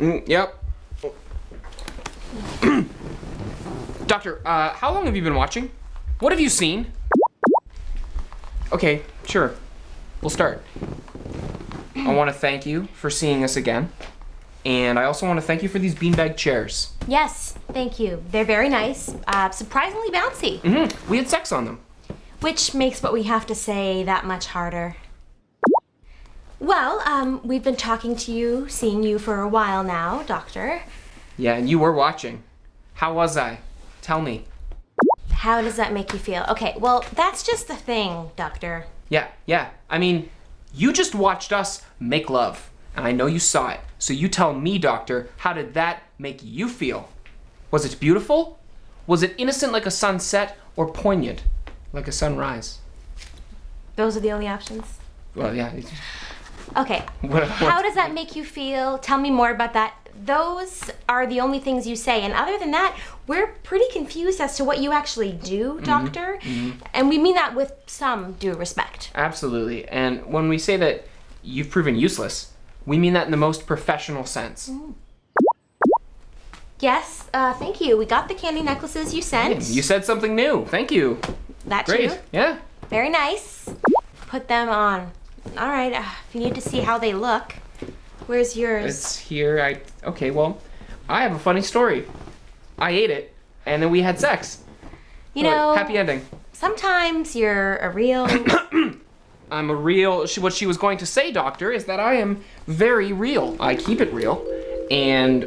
Mm, yep. Doctor, uh, how long have you been watching? What have you seen? Okay, sure. We'll start. I want to thank you for seeing us again. And I also want to thank you for these beanbag chairs. Yes, thank you. They're very nice, uh, surprisingly bouncy, Mm-hmm. We had sex on them. which makes what we have to say that much harder. Well, um, we've been talking to you, seeing you for a while now, Doctor. Yeah, and you were watching. How was I? Tell me. How does that make you feel? Okay, well, that's just the thing, Doctor. Yeah, yeah. I mean, you just watched us make love, and I know you saw it. So you tell me, Doctor, how did that make you feel? Was it beautiful? Was it innocent like a sunset, or poignant like a sunrise? Those are the only options. Well, yeah. Okay, What, how does that make you feel? Tell me more about that. Those are the only things you say, and other than that, we're pretty confused as to what you actually do, mm-hmm. Doctor. Mm-hmm. And we mean that with some due respect. absolutely. And when we say that you've proven useless, we mean that in the most professional sense. Mm. Yes, uh, thank you. We got the candy necklaces you sent. You said something new. Thank you. that Great. Yeah. Very nice. Put them on. All right. Uh, if you need to see how they look, where's yours? It's here. I okay. Well, I have a funny story. I ate it, and then we had sex. you know, happy ending. sometimes you're a real. I'm a real. She, what she was going to say, Doctor, is that I am very real. I keep it real, and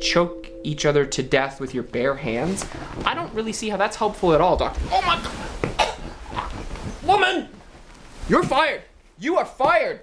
choke each other to death with your bare hands. I don't really see how that's helpful at all, Doctor. Oh my God, woman, you're fired. You are fired.